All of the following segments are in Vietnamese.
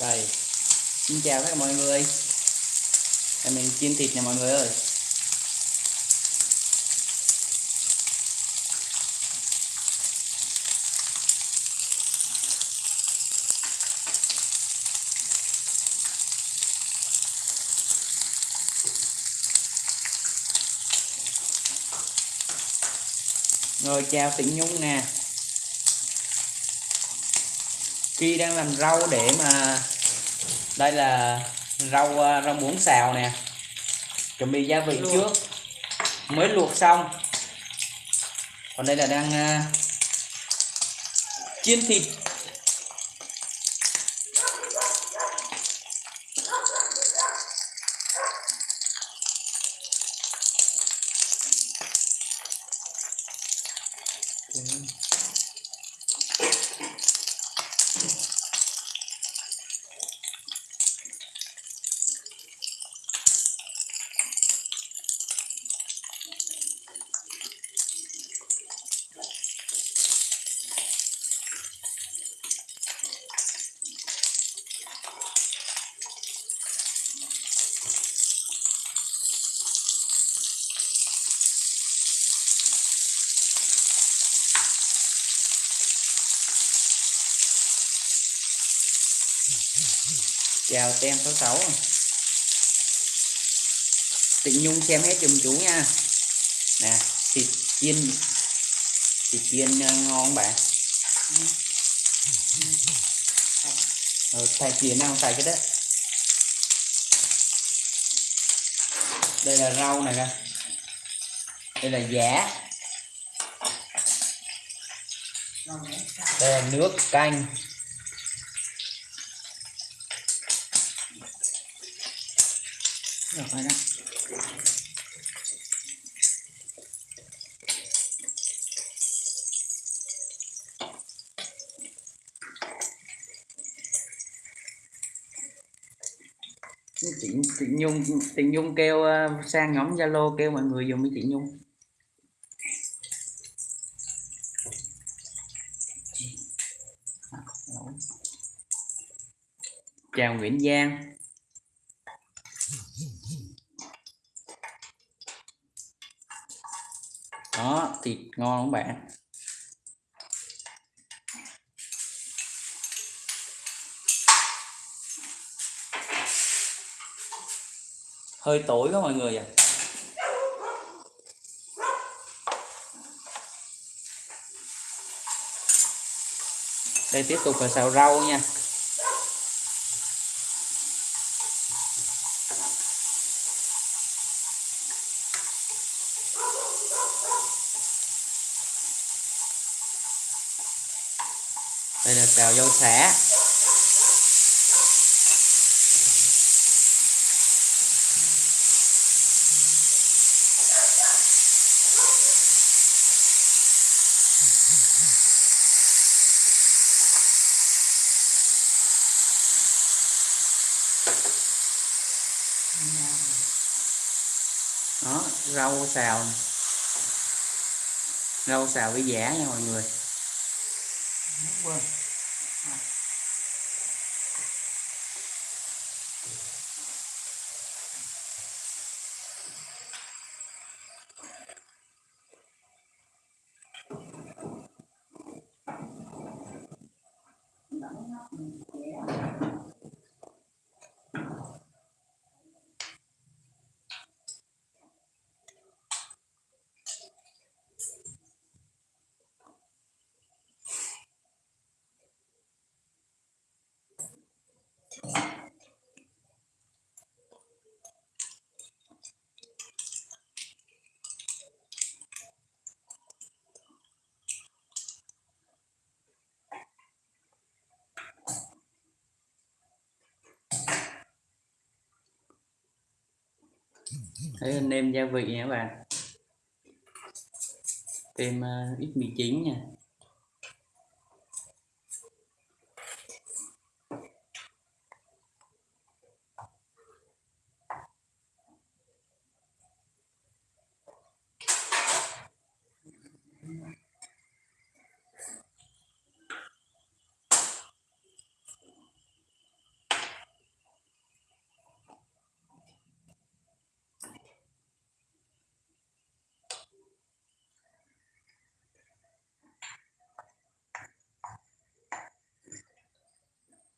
đây. Xin chào tất cả mọi người. Đây mình chiên thịt nha mọi người ơi. Rồi, chào tịnh nhung nè. Khi đang làm rau để mà đây là rau à, rau muống xào nè. Chuẩn bị gia vị Luộc. trước. Mới luộc xong. Còn đây là đang à, chiên thịt chào tem 66 Tịnh Nhung xem hết giùm chú nha. Nè thịt chiên. Thịt chiên ờ, ngon không bạn? Ừ, xài chiên nào xài cái đó. Đây là rau này kìa. Đây là giá. Đây là nước canh. Rồi đó. Chị, chị Nhung chị Nhung kêu ờ, sang nhóm Zalo kêu mọi người dùng với chị Nhung. À, Chào Nguyễn Giang. Đó, thịt ngon không bạn? Hơi tối các mọi người à đây tiếp tục là xào rau nha đây là xào dâu xả đó, rau xào. Rau xào với giả nha mọi người. Đúng Quên. Thấy anh em gia vị nha các bạn. Thêm uh, ờ, ít mì chính nha.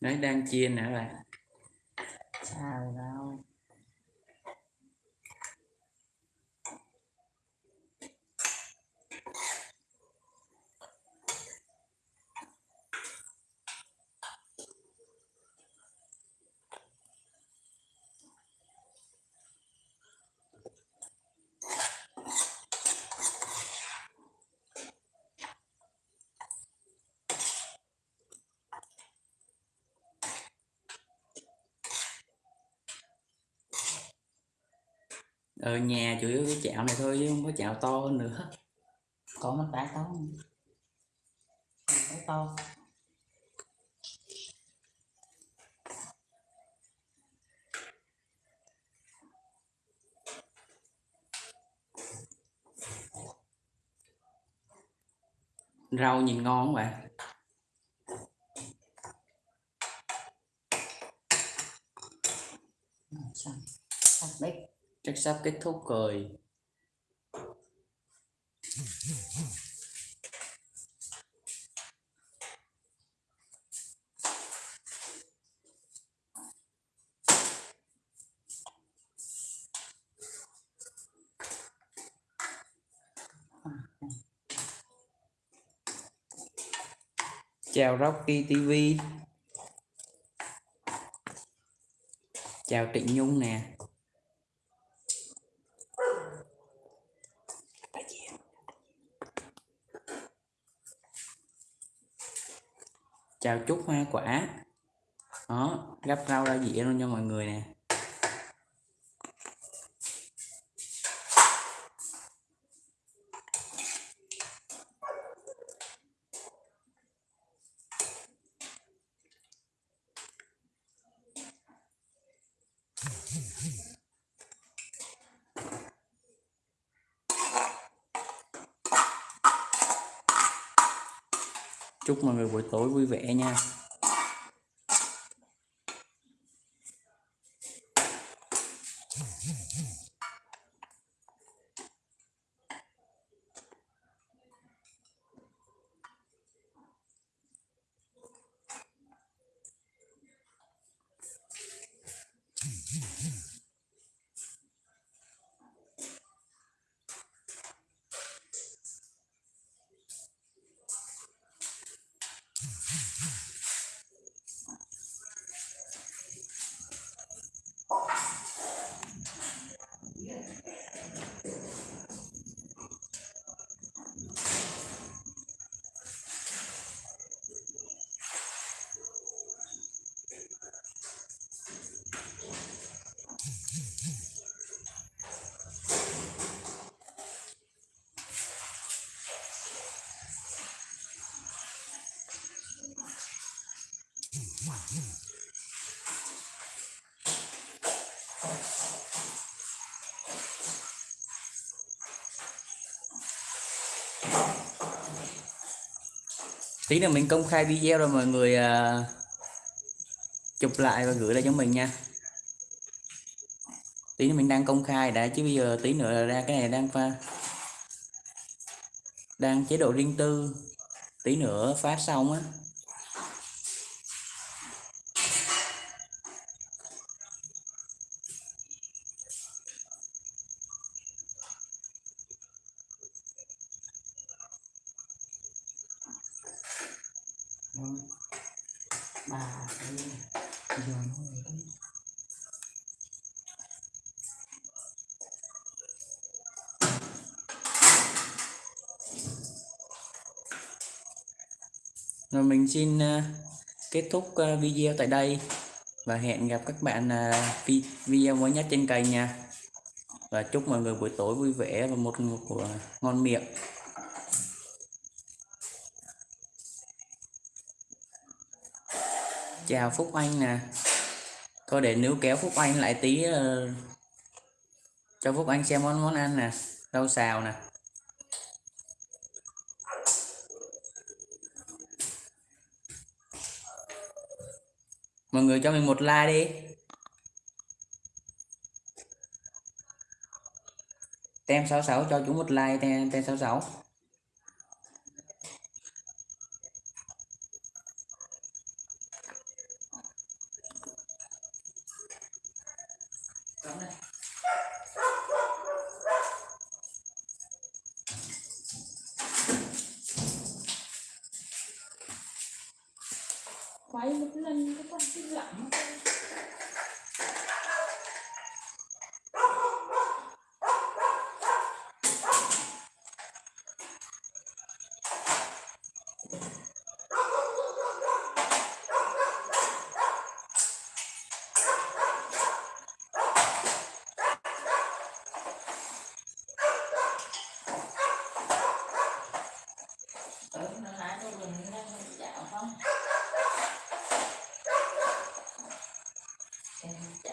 Đấy đang chiên nữa bạn xào rau ở nhà chủ yếu cái chảo này thôi chứ không có chảo to hơn nữa. Có một cái to cái to. Rau nhìn ngon không bạn. Rồi, xong bếp chắc sắp kết thúc rồi. Chào Rocky TV chào Trịnh Nhung nè. Chào chúc Hoa Quả. Đó gấp rau ra dĩa luôn cho mọi người nè. Chúc mọi người buổi tối vui vẻ nha. Tí nữa mình công khai video rồi mọi người à, chụp lại và gửi lại cho mình nha. Tí nữa mình đang công khai đã, chứ bây giờ tí nữa ra cái này đang pha, đang chế độ riêng tư. Tí nữa phát xong á. Rồi mình xin ờ, kết thúc ờ, video tại đây và hẹn gặp các bạn ờ, vi- video mới nhất trên kênh nha. Và chúc mọi người buổi tối vui vẻ và một ngủ của ngon miệng. Chào Phúc Anh nè. Thôi để nếu kéo Phúc Anh lại tí uh, cho Phúc Anh xem món món ăn nè. Rau xào nè. Mọi người cho mình một like đi. Tem 66 cho chúng một like, tem tem 66 cái con cái lặng Tới nó lái tôi mình đang dạo không? Em dạo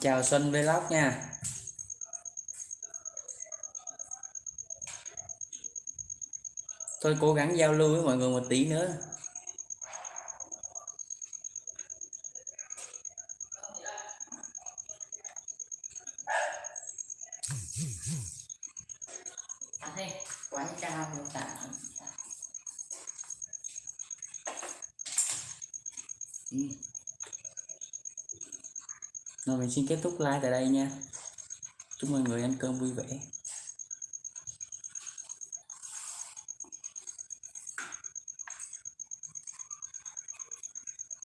chào Xuân Vlog nha. Tôi cố gắng giao lưu với mọi người một tí nữa. À rồi mình xin kết thúc like tại đây nha. Chúc mọi người ăn cơm vui vẻ.